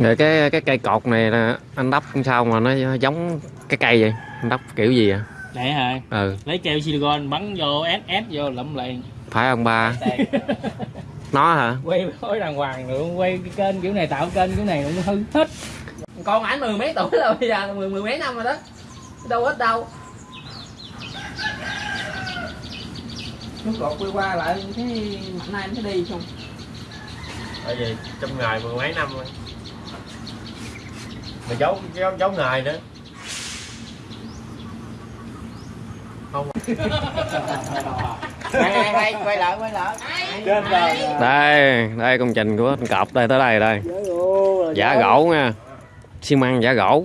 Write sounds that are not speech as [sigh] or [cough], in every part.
rồi cái cái cây cột này là anh đắp sao mà nó giống cái cây vậy? Anh đắp kiểu gì à Để hả? ừ. Lấy keo silicon bắn vô ép ép vô lụm liền. phải ông ba? [laughs] Nó hả? Quay khối đàng hoàng nữa, quay cái kênh kiểu này tạo kênh kiểu này nó hư hết. con ảnh mười mấy tuổi rồi bây giờ mười mười mấy năm rồi đó. Đâu ít đâu. Lúc gọt quay qua lại cái nay anh phải đi xong tại vì trong ngày mười mấy năm rồi mà giấu giấu, giấu ngày nữa. Hay [laughs] hay quay lại quay lại. Đây đây công trình của anh cọp đây tới đây đây. Giả gỗ nha. Xi măng giả gỗ.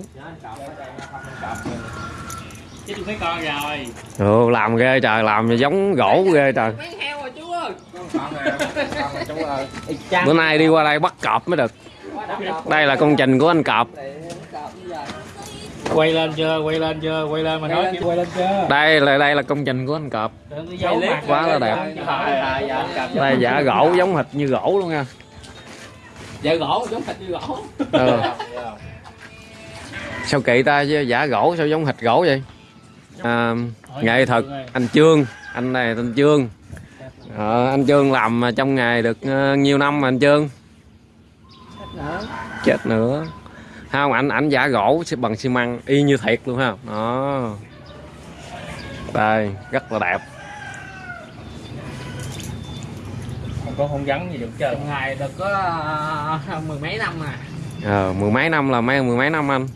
Ừ, làm ghê trời làm giống gỗ ghê trời. Mấy heo rồi chú ơi bữa nay đi qua đây bắt cọp mới được. Đây là công trình của anh cọp Quay lên chưa? Quay lên chưa? Quay lên mà nói chứ. quay lên chưa? đây là đây là công trình của anh cọp. Quá là đẹp. đây giả gỗ giống hệt như gỗ luôn nha. Dạ gỗ giống thịt như gỗ. Ừ. [laughs] sao kỳ ta chứ? Giả gỗ sao giống thịt gỗ vậy? À, nghệ thuật anh trương anh này tên trương ờ, anh trương làm trong nghề được ờ, nhiều năm mà anh trương chết nữa không ảnh ảnh giả gỗ bằng xi măng y như thiệt luôn ha đó. Đây rất là đẹp. Không có không gắn gì được trong ngày được có ờ, mười mấy năm à, ờ, mười mấy năm là mấy mười mấy năm anh?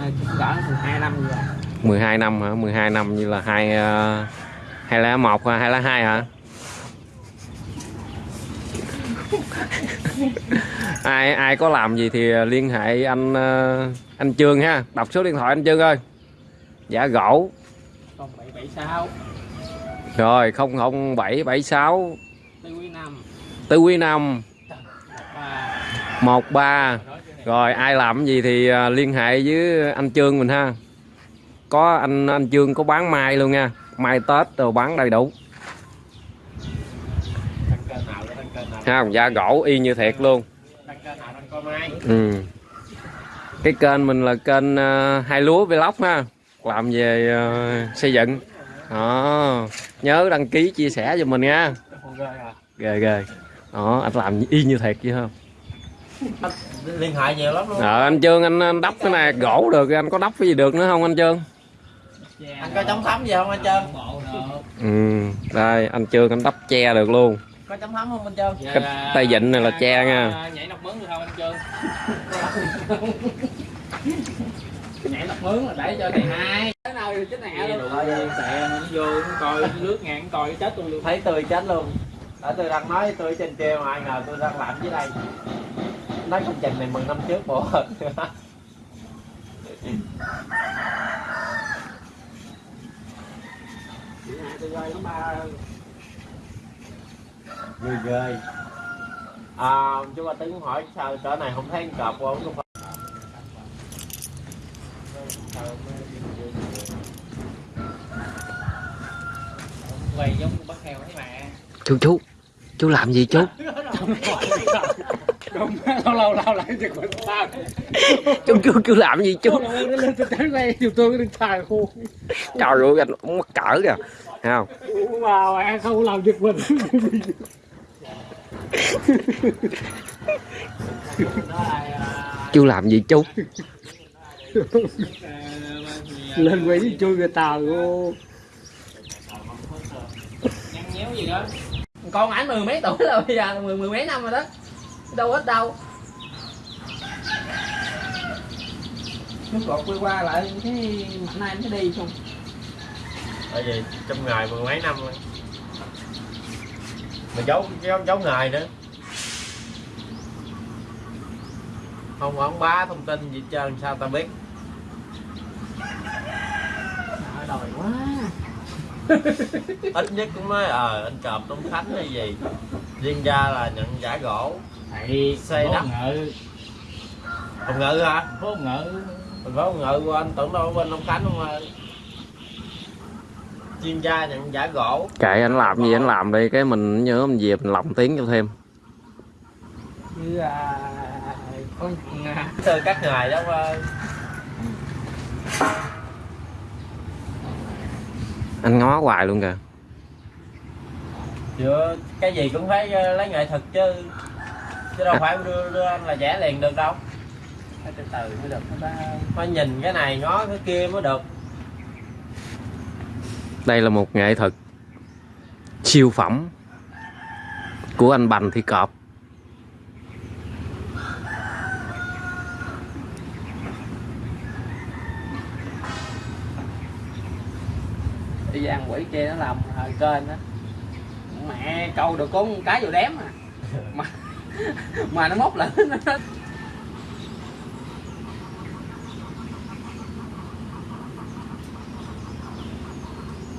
À cỡ mười hai năm rồi. 12 năm hả? 12 năm như là hai ờ, hai lá một hay hai lá hai hả ai ai có làm gì thì ờ, liên hệ anh ờ, anh Trương ha. Đọc số điện thoại anh Trương ơi. Giả gỗ. Còn bảy bảy sáu. Rồi 00776 tư quý năm Tư Quý Năm ba. 13 rồi, ai làm gì thì ờ, liên hệ với anh Trương mình ha. Có anh anh Trương có bán mai luôn nha. Mai Tết rồi bán đầy đủ Thằng kênh ha da gỗ y như thiệt luôn. Ừ. cái kênh mình là kênh uh, hai lúa vlog ha làm về ờ, xây dựng. Đó. Nhớ đăng ký chia sẻ cho mình nha. Ghê ghê. Đó anh làm y như thiệt chứ không? Liên hệ nhiều lắm luôn. Ờ anh trương anh, anh đắp cái này gỗ được anh có đắp cái gì được nữa không anh trương? Anh có chống thấm gì không anh được ừ đây anh trương anh đắp che được luôn có chống thấm không anh trơn? Cái tay vịn này là che nha. Nhảy nóc mướn được không anh Trương? [laughs] nhảy lọc mướn là để cho thầy hai. Cái nào thì chết nè luôn. Thôi tệ vô coi nước ngàn nó coi chết tôi luôn. thấy tươi chết luôn. Ở tôi đang nói tôi trên kia mà ai ngờ tôi đang làm dưới đây. Nói công trình này 10 năm trước bộ. Tôi rơi nó ba ghê ghê à chú ba tính hỏi sao cỡ này không thấy con cọp không không phải Quay giống bắt heo thấy mà. chú chú chú làm gì chú [laughs] Đúng, lâu lâu lâu lại giật mình sao? chú chú chú làm gì chú tới đây dù tôi cái xài khô. trời ơi anh cũng mắc cỡ kìa Thấy không mà không làm giật mình. Chú làm gì chú? Lên quay đi chui người tàu nhéo gì đó con ảnh mười mấy tuổi rồi bây giờ mười mười mấy năm rồi đó. Đâu ít đâu. Lúc gọt quay qua lại cái nay anh phải đi xong tại vì trong ngày mười mấy năm rồi mà giấu giấu giấu ngày nữa không ông bá thông tin gì trơn sao ta biết Trời đòi quá [laughs] ít nhất cũng nói ờ anh cọp Tống Khánh hay gì riêng ra là nhận giả gỗ Thầy Xây đất. ngự, Hồng Ngự hả? phố ngự. Thành phố Hồng Ngự của anh tưởng đâu bên Long Khánh không mà chuyên gia nhận giả gỗ. Kệ anh làm gì anh làm đi cái mình nhớ mình về mình lồng tiếng cho thêm. Như à, Ôi, à, từ các ngày đó qua anh ngó hoài luôn kìa. Chưa, cái gì cũng phải ờ, lấy nghệ thuật chứ. Chứ đâu phải đưa, đưa anh là vẽ liền được đâu. Phải từ từ mới được phải nhìn cái này ngó cái kia mới được đây là một nghệ thuật siêu phẩm của anh Bành Thị Cọp. Đi gian quỷ kia nó làm hơi kênh đó mẹ câu được có cái vô đếm à. Mà mà nó móc lại nó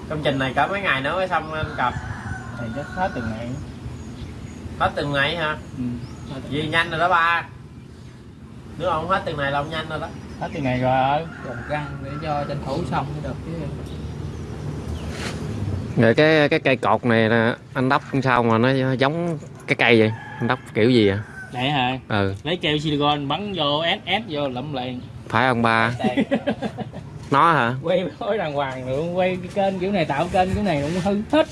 công trình này cả mấy ngày nữa mới xong anh cặp thì chắc hết từng ngày. Hết từng ngày hả? Ừ. gì nhanh rồi đó ba. Nếu không hết từng này là ông nhanh rồi đó. Hết từng ngày rồi. Trồng răng để cho tranh thủ xong mới được chứ. Rồi cái cái cây cột này là anh đắp sao mà nó giống cái cây vậy? Anh đắp kiểu gì à này hả? Ừ. Lấy keo silicon bắn vô ép ép vô lụm liền. Phải ông ba [laughs] nó hả? Quay khối đàng hoàng nữa quay cái kênh kiểu này tạo kênh kiểu này cũng hư hết.